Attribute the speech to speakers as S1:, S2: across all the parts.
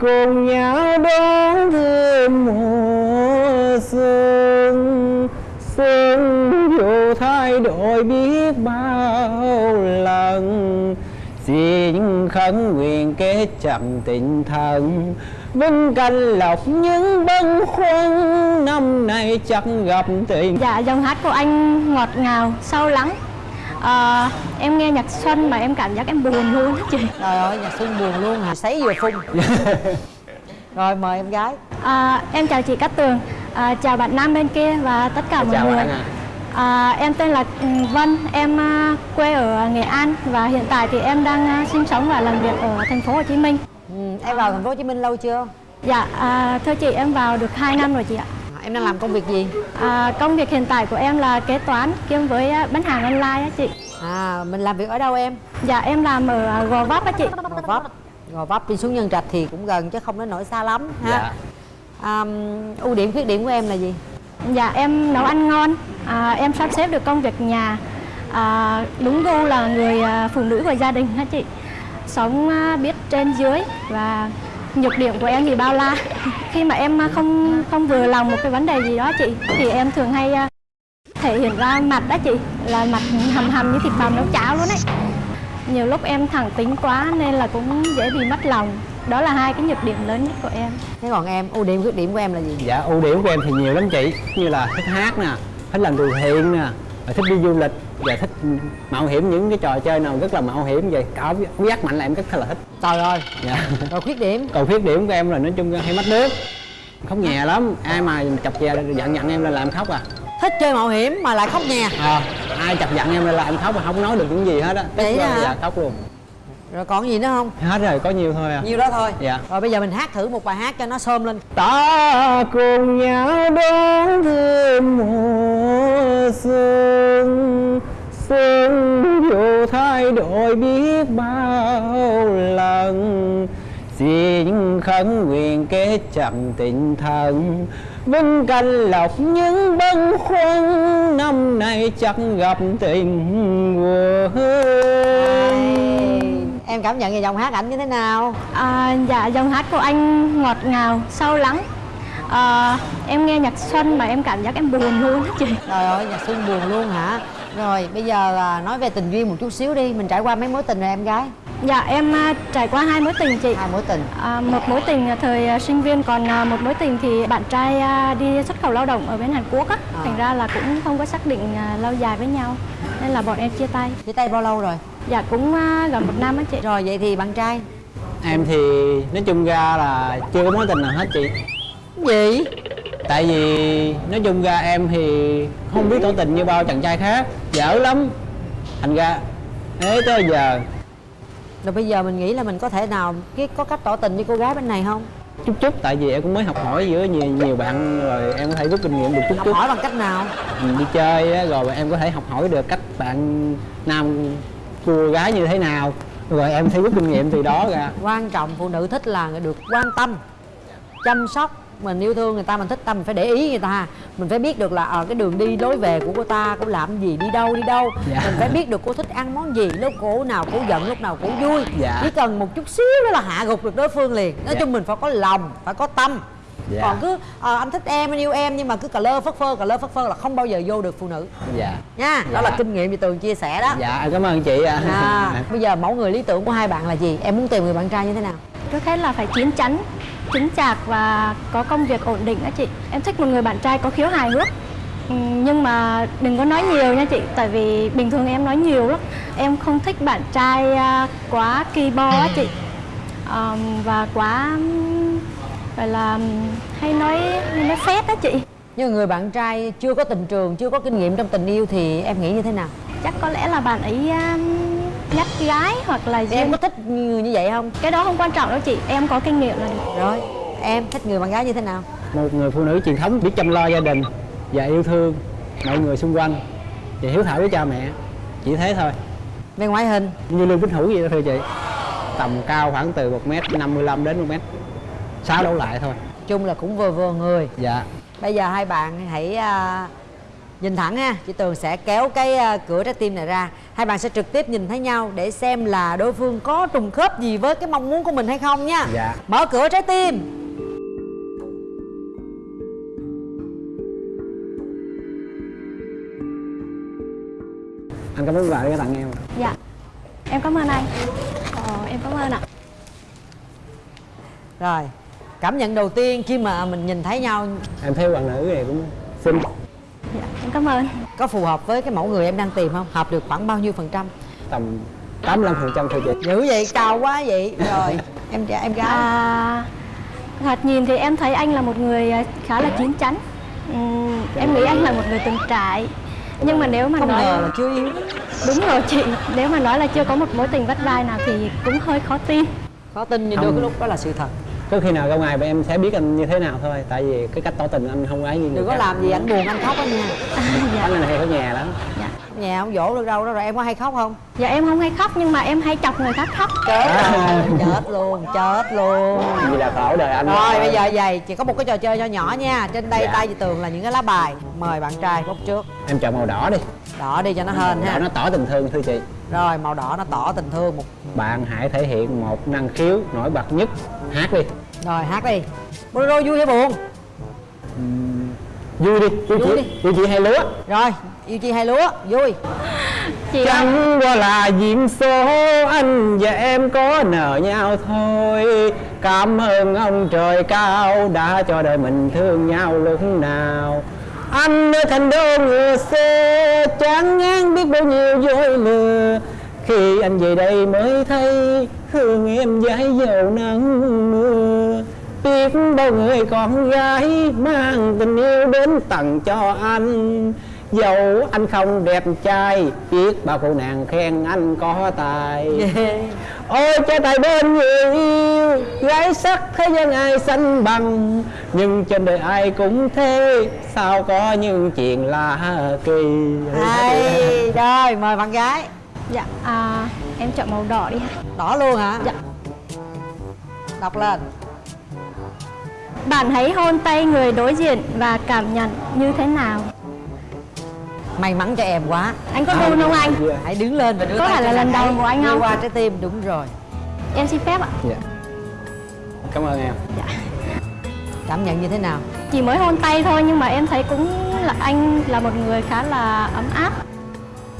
S1: cùng nhau đón thêm mùa xuân. Xuân dù thay đổi biết bao lần xin khấn nguyện kết chặt tình thân vinh canh lọc những bâng khuâng năm nay chắc gặp tình.
S2: Dạ, dòng hát của anh ngọt ngào, sâu lắng. Ờ, Em nghe nhạc xuân mà em cảm giác em buồn luôn á chị
S3: Trời ơi, nhạc xuân buồn luôn hả? Sấy vừa phun Rồi, mời em gái
S2: À, em chào chị Cát Tường, à, chào bạn nam bên kia và tất cả mọi
S1: chào
S2: người. À, em tên là ừ, Vân, em à, quê ở Nghệ An và hiện tại thì em đang à, sinh sống và làm việc ở thành phố Hồ Chí Minh.
S3: ừ, Em vào thành phố Hồ Chí Minh lâu chưa?
S2: Dạ, à, thưa chị em vào được 2 năm rồi chị ạ.
S3: Em đang làm công việc gì?
S2: À, công việc hiện tại của em là kế toán kiêm với à, bán hàng online á chị.
S3: À, mình làm việc ở đâu em?
S2: Dạ, em làm ở à, Gò Vấp á chị.
S3: Gò Vấp Gò Vấp đi xuống Nhân Trạch thì cũng gần chứ không đến nỗi xa lắm ha
S1: Dạ.
S3: à, Ưu điểm khuyết điểm của em là gì?
S2: Dạ, em nấu ăn ngon, à, em sắp xếp được công việc nhà, à, đúng gu là người à, phụ nữ của gia đình hả chị. Sống biết trên dưới và nhược điểm của em thì bao la. Khi mà em à, không không vừa lòng một cái vấn đề gì đó chị, thì em thường hay à, thể hiện ra mặt đó chị, là mặt hầm hầm như thịt bằm nấu cháo luôn ấy. Nhiều lúc em thẳng tính quá nên là cũng dễ bị mất lòng. Đó là hai cái nhược điểm lớn nhất của em.
S3: Thế còn em, ưu điểm khuyết điểm của em là gì?
S1: Dạ ưu điểm của em thì nhiều lắm chị Như là thích hát nè, thích làm từ thiện nè thích đi du lịch và thích mạo hiểm những cái trò chơi nào rất là mạo hiểm vậy? Cảm giác mạnh là em rất là thích.
S3: Trời ơi,
S1: dạ.
S3: rồi khuyết điểm.
S1: Còn khuyết điểm của em là nói chung hay mất nước. Khóc nhè lắm. Ai mà chọc chè giận giận em là làm khóc à.
S3: Thích chơi mạo hiểm mà lại khóc nhè.
S1: Ờ, ai chọc giận em là làm khóc mà không nói được những gì hết á. Tức là- dạ khóc luôn.
S3: Rồi còn gì nữa không?
S1: hết rồi có nhiều thôi à.
S3: Nhiêu đó thôi.
S1: Dạ.
S3: Rồi bây giờ mình hát thử một bài hát cho nó sơm lên.
S1: Ta cùng nhau đón thêm mùa xuân xuân dù thay đổi biết bao lần. Xin khấn nguyện kết chặt tình thân vinh canh lộc những bâng khuâng. Năm nay chắc gặp tình quân
S3: Em cảm nhận về giọng hát ảnh như thế nào?
S2: À, dạ dòng hát của anh ngọt ngào sâu lắng. À, em nghe nhạc xuân mà em cảm giác em buồn luôn á chị.
S3: Trời ơi, nhạc xuân buồn luôn hả? Rồi bây giờ à, nói về tình duyên một chút xíu đi Mình trải qua mấy mối tình rồi em gái?
S2: dạ em à, trải qua hai mối tình chị
S3: Hai mối tình
S2: à, một mối tình là thời à, sinh viên còn à, một mối tình thì bạn trai à, đi xuất khẩu lao động ở bên Hàn Quốc á
S3: À.
S2: thành ra là cũng không có xác định à, lâu dài với nhau nên là bọn em chia tay
S3: Chia tay bao lâu rồi?
S2: dạ cũng à, gần một năm á chị
S3: Rồi vậy thì bạn trai
S1: em thì nói chung ra là chưa có mối tình nào hết chị
S3: Gì?
S1: Tại vì nói chung ra em thì không biết tỏ tình như bao chàng trai khác. Dở lắm. Thành ra thế tới giờ.
S3: Rồi bây giờ mình nghĩ là mình có thể nào cái có cách tỏ tình với cô gái bên này không?
S1: chút chút. Tại vì em cũng mới học hỏi giữa nhiều nhiều bạn rồi em có thể rút kinh nghiệm được chút
S3: Học
S1: chút.
S3: hỏi bằng cách nào?
S1: Mình đi chơi á, rồi em có thể học hỏi được cách bạn nam cô gái như thế nào. Rồi em sẽ rút kinh nghiệm từ đó ra.
S3: Quan trọng phụ nữ thích là được quan tâm Chăm sóc mình yêu thương người ta mình thích ta mình phải để ý người ta mình phải biết được là ở cái đường đi lối về của cô ta cô làm gì đi đâu đi đâu.
S1: Dạ.
S3: mình phải biết được cô thích ăn món gì lúc cô nào cô giận lúc nào cô vui.
S1: Dạ.
S3: chỉ cần một chút xíu đó là hạ gục được đối phương liền. Nói
S1: Dạ.
S3: chung mình phải có lòng phải có tâm.
S1: Dạ.
S3: còn cứ ờ, anh thích em anh yêu em nhưng mà cứ cà lơ phất phơ cà lơ phất phơ là không bao giờ vô được phụ nữ.
S1: Dạ.
S3: Nha đó
S1: Dạ.
S3: là kinh nghiệm chị tường chia sẻ đó.
S1: Dạ cảm ơn chị ạ.
S3: À, bây giờ mẫu người lý tưởng của hai bạn là gì? Em muốn tìm người bạn trai như thế nào?
S2: Trước hết là phải chín chắn, chính chạc và có công việc ổn định đó chị. Em thích một người bạn trai có khiếu hài hước. Ừ, Nhưng mà đừng có nói nhiều nha chị, tại vì bình thường em nói nhiều lắm. Em không thích bạn trai à, quá kỳ bo á chị. Và quá gọi là hay nói hay nói phét đó chị.
S3: nhưng người bạn trai chưa có tình trường chưa có kinh nghiệm trong tình yêu thì em nghĩ như thế nào
S2: Chắc có lẽ là bạn ấy um, nhắc gái hoặc là
S3: Thì em có thích người như vậy không?
S2: Cái đó không quan trọng đâu chị, em có kinh nghiệm là được.
S3: rồi em thích người bạn gái như thế nào?
S1: Một người phụ nữ truyền thống biết chăm lo gia đình và yêu thương mọi người xung quanh và hiếu thảo với cha mẹ chỉ thế thôi.
S3: Về ngoại hình?
S1: Như lương bích hữu vậy đó thưa chị tầm cao khoảng từ 1 m 55 đến 1 m sáu đấu lại thôi.
S3: Chung là cũng vừa vừa người.
S1: Dạ.
S3: Bây giờ hai bạn hãy à, nhìn thẳng ha chị tường sẽ kéo cái ờ, cửa trái tim này ra. Hai bạn sẽ trực tiếp nhìn thấy nhau để xem là đối phương có trùng khớp gì với cái mong muốn của mình hay không nha.
S1: Dạ.
S3: mở cửa trái tim.
S1: Anh cảm ơn bà đã tặng em.
S2: Dạ. Em cảm ơn anh. Ờ, em cảm ơn ạ.
S3: Rồi cảm nhận đầu tiên khi mà mình nhìn thấy nhau.
S1: Em thấy bạn nữ này cũng xinh
S2: cảm ơn.
S3: Có phù hợp với cái mẫu người em đang tìm không? Hợp được khoảng bao nhiêu phần trăm?
S1: Tầm 85 phần trăm thôi chị.
S3: Dữ vậy cao quá vậy. Rồi em trẻ em gái
S2: à, thoạt nhìn thì em thấy anh là một người à, khá là chín chắn. Ừm, em nghĩ anh là một người từng trải. Nhưng mà nếu mà
S3: không
S2: nói
S3: ngờ là chưa yêu.
S2: Đúng rồi chị. Nếu mà nói là chưa có một mối tình vắt vai nào thì cũng hơi khó tin.
S3: Khó tin nhưng đôi cái lúc đó là sự thật
S1: có khi nào ra ngoài em sẽ biết anh như thế nào thôi tại vì cái cách tỏ tình anh không ấy như người
S3: đừng có
S1: khác.
S3: làm gì anh buồn anh khóc đó nha.
S1: Anh này hay ở nhà lắm.
S2: Dạ.
S3: nhà không dỗ được đâu đó rồi em có hay khóc không?
S2: Dạ em không hay khóc nhưng mà em hay chọc người khác khóc.
S3: Chết
S1: À.
S3: rồi chết luôn chết luôn.
S1: Vì là khổ đời anh
S3: rồi bây giờ vậy chỉ có một cái trò chơi nho nhỏ nha. Trên đây
S1: Dạ.
S3: tay tường là những cái lá bài. Mời bạn trai bốc trước.
S1: Em chọn màu đỏ đi.
S3: Đỏ đi cho nó hên
S1: đỏ
S3: ha.
S1: nó tỏ tình thương thưa chị.
S3: Rồi màu đỏ nó tỏ tình thương một
S1: bạn hãy thể hiện một năng khiếu nổi bật nhất hát đi.
S3: Rồi hát đi. Bolero vui hay buồn?
S1: Vui đi vui
S3: Vui
S1: chị
S3: đi.
S1: vui chị hay lúa
S3: rồi yêu chi hay lúa vui.
S2: Chị ơi,
S1: chẳng qua là duyên số anh và em có nợ nhau thôi. Cảm ơn ông trời cao đã cho đời mình thương nhau lúc nào. Anh ở thành đô ngựa xe chán ngán biết bao nhiêu dối lừa. Khi anh về đây mới thấy hương em dãi dầu nắng mưa. Biết bao người con gái mang tình yêu đến tặng cho anh. Dẫu anh không đẹp trai biết bao cô nàng khen anh có tài. Ôi trái tài bên người yêu gái sắc thế gian ai sánh bằng. Nhưng trên đời ai cũng thế sao có những chuyện lạ kỳ.
S3: Hay rồi mời bạn gái.
S2: Dạ à, em chọn màu đỏ đi
S3: đỏ luôn hả?
S2: Dạ.
S3: đọc lên.
S2: Bạn hãy hôn tay người đối diện và cảm nhận như thế nào.
S3: May mắn cho em quá.
S2: Anh có run không anh?
S3: Hãy đứng lên và đưa
S2: Có
S3: tay
S2: phải là lần đầu của anh không?
S3: qua trái tim đúng rồi.
S2: Em xin phép ạ.
S1: Dạ. cảm ơn em.
S2: Dạ.
S3: cảm nhận như thế nào?
S2: Chỉ mới hôn tay thôi nhưng mà em thấy cũng là anh là một người khá là ấm áp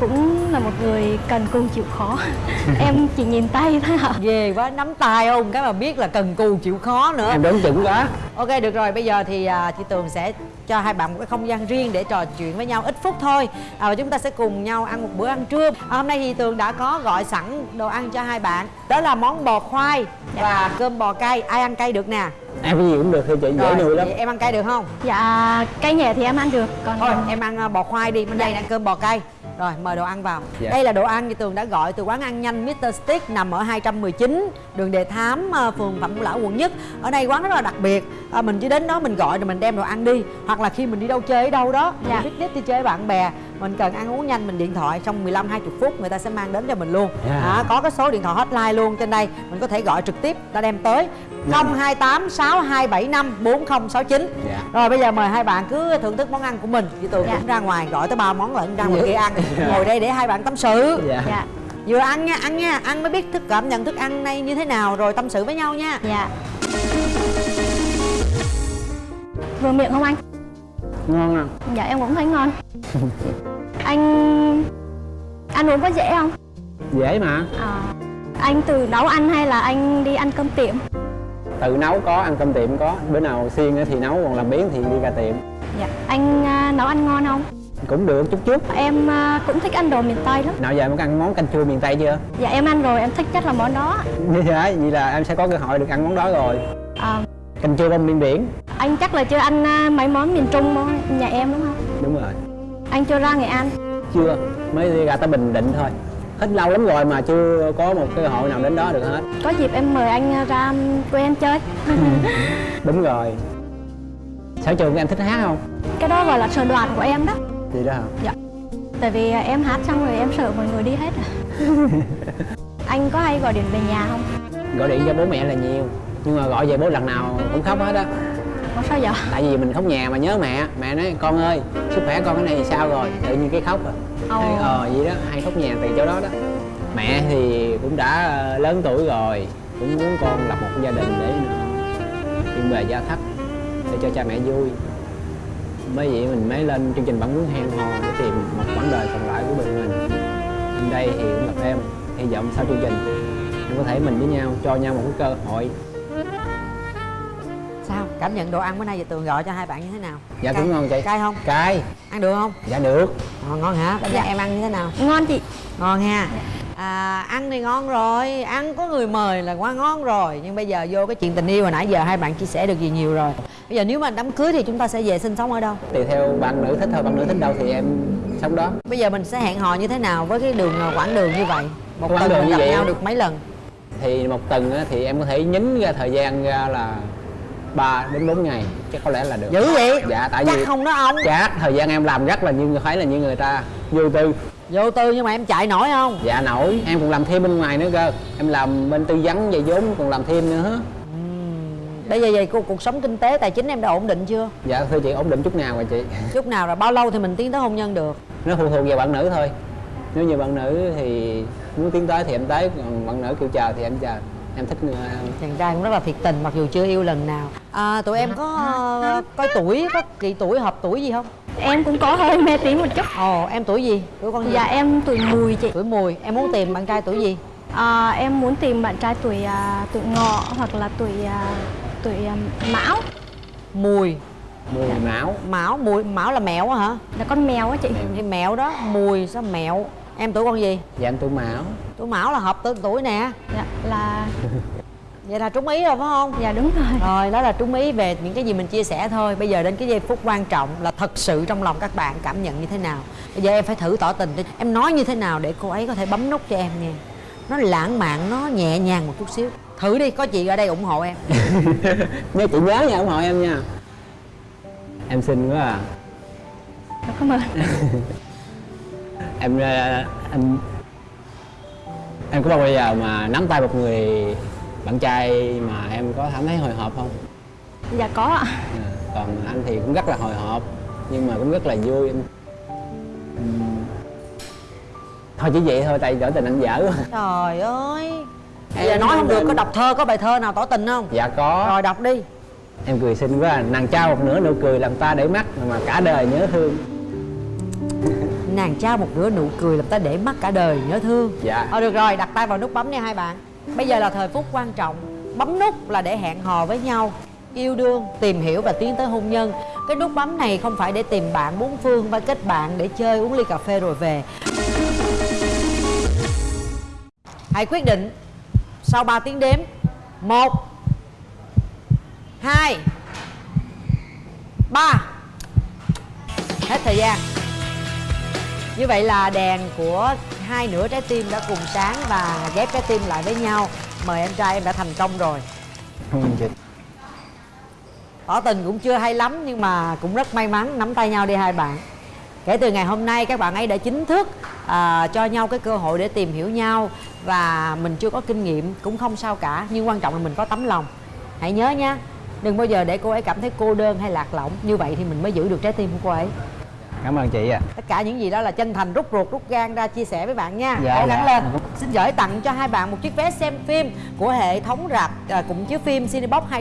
S2: cũng là một người cần cù chịu khó. Em chỉ nhìn tay thôi ạ.
S3: Ghê quá nắm tay không? Cái mà biết là cần cù chịu khó nữa.
S1: Em đoán chuẩn quá.
S3: Ok được rồi. Bây giờ thì à, chị tường sẽ cho hai bạn một cái không gian riêng để trò chuyện với nhau ít phút thôi. À, và chúng ta sẽ cùng nhau ăn một bữa ăn trưa. À, hôm nay thì tường đã có gọi sẵn đồ ăn cho hai bạn. Đó là món bò khoai và cơm bò cay. Ai ăn cay được nè?
S1: Em cái gì cũng được thưa chị dễ nuôi lắm.
S3: em ăn cay được không?
S2: Dạ cây nhẹ thì em ăn được còn
S3: thôi em ăn à, bò khoai đi. Bên đây là ăn cơm bò cay rồi mời đồ ăn vào
S1: Dạ.
S3: đây là đồ ăn chị tường đã gọi từ quán ăn nhanh Mr. Stick nằm ở 219 đường Đề Thám à, phường Phạm Ngũ Lão quận nhất ở đây quán rất là đặc biệt à, mình chỉ đến đó mình gọi rồi mình đem đồ ăn đi. Hoặc là khi mình đi đâu chơi ở đâu đó
S2: Dạ.
S3: mình picnic đi chơi với bạn bè mình cần ăn uống nhanh mình điện thoại trong 15 20 phút người ta sẽ mang đến cho mình luôn.
S1: Dạ.
S3: à, có cái số điện thoại hotline luôn trên đây mình có thể gọi trực tiếp ta đem tới. 028 6275 4069
S1: Dạ.
S3: rồi bây giờ mời hai bạn cứ thưởng thức món ăn của mình. Chị tường
S2: Dạ.
S3: cũng ra ngoài gọi tới ba món lận ra ngoài
S1: Dạ.
S3: kia ăn.
S1: Dạ.
S3: ngồi đây để hai bạn tâm sự.
S1: Dạ,
S2: dạ.
S3: Vừa ăn nha ăn nha ăn mới biết thức cảm nhận thức ăn này như thế nào rồi tâm sự với nhau nha.
S2: Dạ vừa miệng không anh?
S1: Ngon không
S2: dạ em cũng thấy ngon. Anh ăn uống có dễ không?
S1: Dễ mà.
S2: À, anh từ nấu ăn hay là anh đi ăn cơm tiệm?
S1: Tự nấu có ăn cơm tiệm có. Bữa nào xiên thì nấu còn làm biến thì đi ra tiệm.
S2: Dạ anh à, nấu ăn ngon không?
S1: Cũng được chút chút.
S2: Em à, cũng thích ăn đồ miền tây lắm.
S1: Nào giờ em có ăn món canh chua miền tây chưa?
S2: Dạ em ăn rồi em thích nhất là món đó.
S1: Dạ vậy là em sẽ có cơ hội được ăn món đó rồi.
S2: À,
S1: canh chua bông miên biển
S2: anh chắc là chưa ăn à, mấy món miền trung nhà em đúng không?
S1: Đúng rồi.
S2: Anh chưa ra nghệ an?
S1: Chưa mới đi ra tới bình định thôi. Hết lâu lắm rồi mà chưa có một cơ hội nào đến đó được hết.
S2: Có dịp em mời anh à, ra quê anh chơi.
S1: Đúng rồi. Sở trường của em thích hát không?
S2: Cái đó gọi là sở đoàn của em đó.
S1: Gì đó hả?
S2: Dạ. Tại vì à, em hát xong rồi em sợ mọi người đi hết à. anh có hay gọi điện về nhà không?
S1: Gọi điện cho bố mẹ là nhiều nhưng mà gọi về bố lần nào cũng khóc hết á
S2: Ủa sao vậy?
S1: Tại vì mình khóc nhà mà nhớ mẹ. Mẹ nói con ơi sức khỏe con cái này thì sao rồi? Tự nhiên cái khóc à.
S2: Ồ.
S1: Hay, ờ vậy đó hay khóc nhà từ chỗ đó đó. Mẹ thì cũng đã ờ, lớn tuổi rồi cũng muốn con lập một gia đình để yên bề gia thất để cho cha mẹ vui. Mới vậy mình mới lên chương trình bạn muốn hẹn hò để tìm một quãng đời còn lại của mình. Bên đây thì cũng gặp em hy vọng sau chương trình em có thể mình với nhau cho nhau một cái cơ hội
S3: cảm nhận đồ ăn bữa nay giờ tường gọi cho hai bạn như thế nào?
S1: Dạ
S3: Cay-
S1: cũng ngon chị?
S3: Cay không?
S1: Cay.
S3: Ăn được không?
S1: Dạ được.
S3: Ngon ngon hả? Đánh giá em ăn như thế nào?
S2: Ngon chị.
S3: Ngon ha. À, ăn thì ngon rồi. Ăn có người mời là quá ngon rồi. Nhưng bây giờ vô cái chuyện tình yêu hồi nãy giờ hai bạn chia sẻ được gì nhiều rồi. Bây giờ nếu mà đám cưới thì chúng ta sẽ về sinh sống ở đâu?
S1: Tùy theo bạn nữ thích thôi bạn nữ thích đâu thì em sống đó.
S3: Bây giờ mình sẽ hẹn hò như thế nào với cái đường à, quãng đường như vậy? Một
S1: Quãng
S3: tuần
S1: đường
S3: mình
S1: như
S3: gặp
S1: vậy
S3: nhau được mấy lần?
S1: Thì một tuần á, thì em có thể nhín ra thời gian ra là 3 đến 4 ngày chắc có lẽ là được.
S3: Dữ vậy?
S1: Dạ tại
S3: chắc
S1: vì
S3: không đó ông.
S1: Chắc thời gian em làm rất là như phải là như người ta vô tư.
S3: Vô tư nhưng mà em chạy nổi không?
S1: Dạ nổi. Em còn làm thêm bên ngoài nữa cơ. Em làm bên tư vấn về vốn còn làm thêm nữa.
S3: Bây giờ vậy cuộc, cuộc sống kinh tế tài chính em đã ổn định chưa?
S1: Dạ thưa chị ổn định chút nào rồi chị.
S3: Chút nào rồi bao lâu thì mình tiến tới hôn nhân được?
S1: Nó phụ thuộc vào bạn nữ thôi. Nếu như bạn nữ thì muốn tiến tới thì em tới còn bạn nữ kêu chờ thì em chờ em thích người
S3: chàng trai cũng rất là thiệt tình mặc dù chưa yêu lần nào. À, tụi em có ờ, coi tuổi có kỳ tuổi hợp tuổi gì không?
S2: Em cũng có hơi mê tín một chút.
S3: Ồ em tuổi gì? Tuổi con gì?
S2: Dạ em tuổi mùi chị.
S3: Tuổi mùi em muốn tìm bạn trai tuổi gì?
S2: À, em muốn tìm bạn trai tuổi à, tuổi ngọ hoặc là tuổi à, tuổi mão.
S3: Mùi.
S1: Mùi máu
S3: mão mùi. Mão là mẹo á hả?
S2: Là con mèo á chị.
S3: Thì mẹo đó mùi sao mẹo em tuổi con gì?
S1: Dạ em tuổi mão.
S3: Tuổi mão là hợp tương tuổi nè.
S2: Dạ là
S3: vậy là trúng ý rồi phải không?
S2: Dạ đúng rồi.
S3: Rồi đó là trúng ý về những cái gì mình chia sẻ thôi. Bây giờ đến cái giây phút quan trọng là thật sự trong lòng các bạn cảm nhận như thế nào. Bây giờ em phải thử tỏ tình đi. Em nói như thế nào để cô ấy có thể bấm nút cho em nha nó lãng mạn nó nhẹ nhàng một chút xíu. Thử đi có chị ở đây ủng hộ em.
S1: Nhớ chị nhớ nha ủng hộ em nha. Em xinh quá à.
S2: Cảm ơn
S1: em ờ, em em có bao giờ mà nắm tay một người bạn trai mà em có cảm thấy hồi hộp không?
S2: Dạ có ạ.
S1: À, còn anh thì cũng rất là hồi hộp nhưng mà cũng rất là vui. Thôi chỉ vậy thôi tại tỏ tình anh dở quá.
S3: Trời ơi.
S1: Em-
S3: giờ nói không được có đọc thơ có bài thơ nào tỏ tình không?
S1: Dạ có.
S3: Rồi đọc đi.
S1: Em cười xinh quá à. nàng trao một nửa nụ cười làm ta để mắt mà cả đời nhớ thương
S3: nàng trao một nửa nụ cười làm ta để mắt cả đời nhớ thương.
S1: Dạ.
S3: Ờ được rồi, đặt tay vào nút bấm nha hai bạn. Bây giờ là thời phút quan trọng. Bấm nút là để hẹn hò với nhau Yêu đương, tìm hiểu và tiến tới hôn nhân. Cái nút bấm này không phải để tìm bạn bốn phương Và kết bạn để chơi uống ly cà phê rồi về. Hãy quyết định Sau 3 tiếng đếm. Một hai ba. Hết thời gian như vậy là đèn của hai nửa trái tim đã cùng sáng và ghép trái tim lại với nhau. Mời em trai em đã thành công rồi.
S1: Không chị.
S3: Tỏ tình cũng chưa hay lắm nhưng mà cũng rất may mắn nắm tay nhau đi hai bạn. Kể từ ngày hôm nay các bạn ấy đã chính thức à, cho nhau cái cơ hội để tìm hiểu nhau Và mình chưa có kinh nghiệm cũng không sao cả Nhưng quan trọng là mình có tấm lòng. Hãy nhớ nha Đừng bao giờ để cô ấy cảm thấy cô đơn hay lạc lõng. Như vậy thì mình mới giữ được trái tim của cô ấy
S1: cảm ơn chị ạ.
S3: Tất cả những gì đó là chân thành rút ruột rút gan ra chia sẻ với bạn nha.
S1: Dạ,
S3: gắng
S1: dạ.
S3: lên. Xin gửi tặng cho hai bạn một chiếc vé xem phim của hệ thống rạp à, cùng chiếu phim Cinebox 2